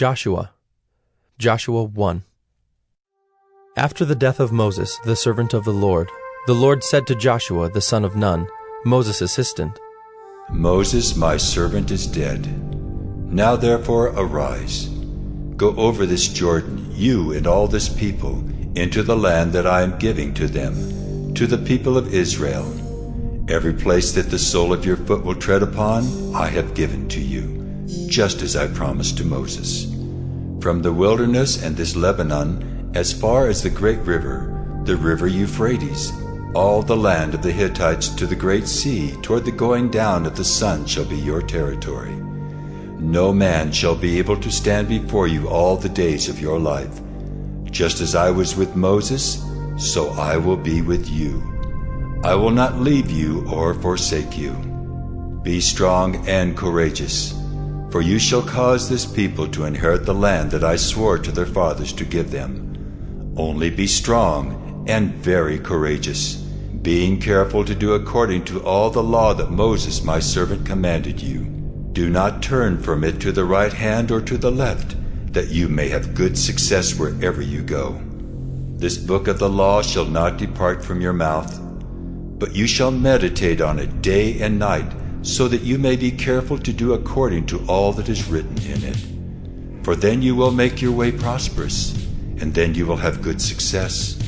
Joshua. Joshua 1. After the death of Moses, the servant of the Lord, the Lord said to Joshua, the son of Nun, Moses' assistant, Moses, my servant, is dead. Now therefore arise. Go over this Jordan, you and all this people, into the land that I am giving to them, to the people of Israel. Every place that the sole of your foot will tread upon, I have given to you, just as I promised to Moses. From the wilderness and this Lebanon, as far as the great river, the river Euphrates, all the land of the Hittites to the great sea, toward the going down of the sun, shall be your territory. No man shall be able to stand before you all the days of your life. Just as I was with Moses, so I will be with you. I will not leave you or forsake you. Be strong and courageous, for you shall cause this people to inherit the land that I swore to their fathers to give them. Only be strong and very courageous, being careful to do according to all the law that Moses my servant commanded you. Do not turn from it to the right hand or to the left, that you may have good success wherever you go. This book of the law shall not depart from your mouth, but you shall meditate on it day and night, so that you may be careful to do according to all that is written in it. For then you will make your way prosperous, and then you will have good success.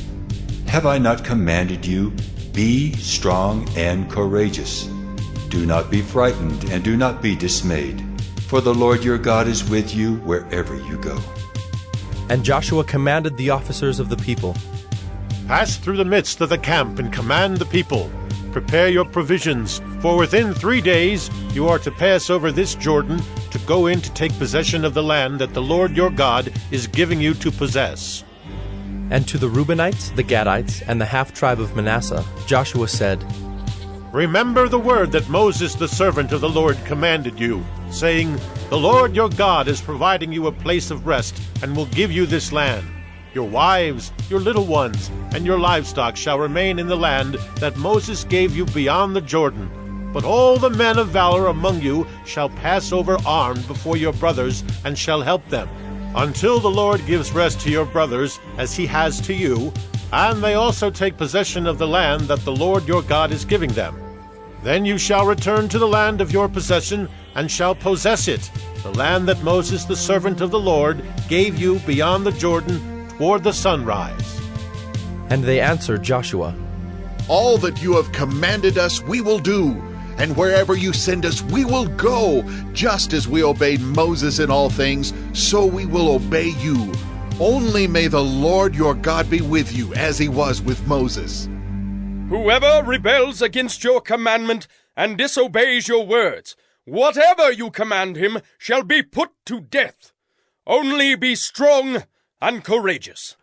Have I not commanded you, be strong and courageous? Do not be frightened, and do not be dismayed, for the Lord your God is with you wherever you go. And Joshua commanded the officers of the people, Pass through the midst of the camp and command the people. Prepare your provisions, for within three days you are to pass over this Jordan to go in to take possession of the land that the Lord your God is giving you to possess. And to the Reubenites, the Gadites, and the half tribe of Manasseh, Joshua said, Remember the word that Moses the servant of the Lord commanded you, saying, The Lord your God is providing you a place of rest, and will give you this land. Your wives, your little ones, and your livestock shall remain in the land that Moses gave you beyond the Jordan. But all the men of valor among you shall pass over armed before your brothers, and shall help them, until the Lord gives rest to your brothers, as he has to you, and they also take possession of the land that the Lord your God is giving them. Then you shall return to the land of your possession, and shall possess it, the land that Moses the servant of the Lord gave you beyond the Jordan toward the sunrise. And they answered Joshua, All that you have commanded us we will do, and wherever you send us we will go. Just as we obeyed Moses in all things, so we will obey you. Only may the Lord your God be with you, as he was with Moses. Whoever rebels against your commandment and disobeys your words, whatever you command him shall be put to death. Only be strong and courageous.